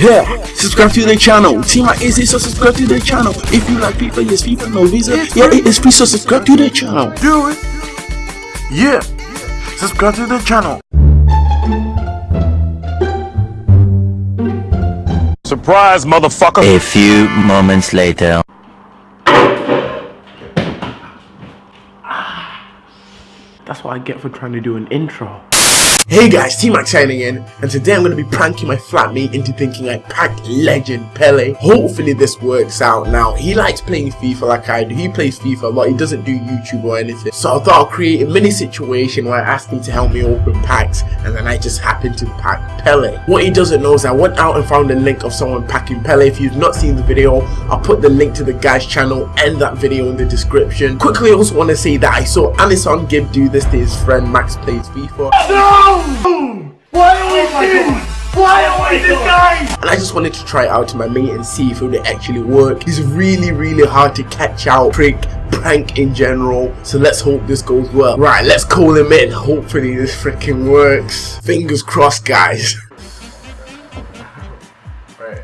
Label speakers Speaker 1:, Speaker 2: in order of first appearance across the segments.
Speaker 1: Yeah, subscribe to the channel. Team my easy, so subscribe to the channel. If you like FIFA, yes, FIFA, no visa. Yeah, it is free, so subscribe to the channel.
Speaker 2: Do it. Yeah. Subscribe to the channel.
Speaker 3: Surprise, motherfucker!
Speaker 4: A few moments later.
Speaker 5: That's what I get for trying to do an intro.
Speaker 1: Hey guys, T-Max signing in, and today I'm going to be pranking my flatmate into thinking I packed legend Pele. Hopefully this works out now. He likes playing FIFA like I do. He plays FIFA a lot. He doesn't do YouTube or anything. So I thought I'll create a mini situation where I asked him to help me open packs, and then I just happened to pack Pele. What he doesn't know is I went out and found a link of someone packing Pele. If you've not seen the video, I'll put the link to the guy's channel and that video in the description. Quickly, I also want to say that I saw AnEsonGib do this to his friend Max Plays FIFA.
Speaker 2: No! Why are we doing? Why are we this guy?
Speaker 1: and I just wanted to try it out to my mate and see if it would actually work. It's really really hard to catch out, trick, prank in general, so let's hope this goes well. Right, let's call him in. Hopefully this freaking works. Fingers crossed guys.
Speaker 5: Right.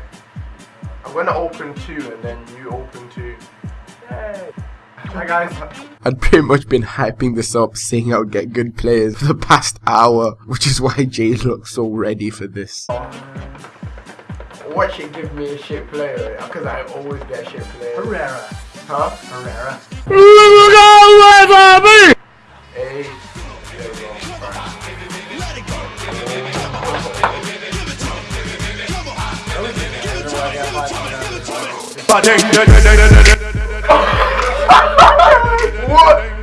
Speaker 5: I'm gonna open two and then you open two. Yay. Hi guys.
Speaker 1: I'd pretty much been hyping this up, saying I would get good players for the past hour, which is why Jay looks so ready for this.
Speaker 5: Watch it give me a shit player? Because I always get shit players.
Speaker 6: Herrera.
Speaker 5: Huh?
Speaker 6: Herrera.
Speaker 5: Hey. There we go.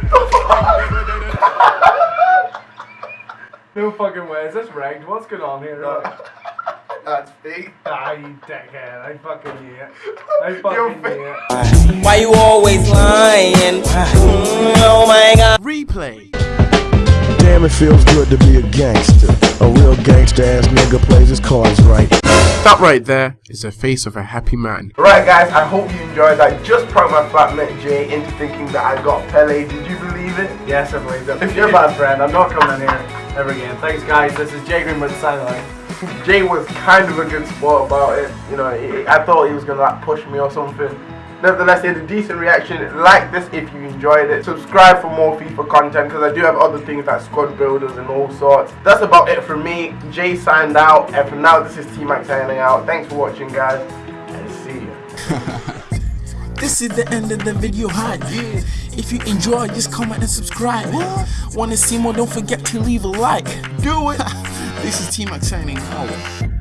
Speaker 6: No fucking way. Is this rigged? What's going on here?
Speaker 5: That's big.
Speaker 6: ah, you dickhead. I fucking knew it. I fucking
Speaker 5: fake.
Speaker 6: knew it.
Speaker 7: Why you always lying? Mm, Oh my god.
Speaker 1: Replay.
Speaker 8: Damn, it feels good to be a gangster. A real gangster ass nigga plays his cards right.
Speaker 1: That right there is the face of a happy man.
Speaker 5: Right guys, I hope you enjoyed that. Just pranked my flatmate Jay into thinking that I got Pele. Did you believe it?
Speaker 6: Yes, I believe it. If you're a bad friend. I'm not coming in here ever again. Thanks, guys. This is Jay Greenwood signing out.
Speaker 5: Jay was kind of a good sport about it. You know, he- I thought he was gonna like push me or something. Nevertheless, it's a decent reaction. Like this if you enjoyed it. Subscribe for more FIFA content because I do have other things like squad builders and all sorts. That's about it from me. Jay signed out, and for now, this is T Max signing out. Thanks for watching, guys, and see you.
Speaker 9: This is the end of the video hi yeah. If you enjoy just comment and subscribe Wanna see more don't forget to leave a like Do it This is T-Max signing out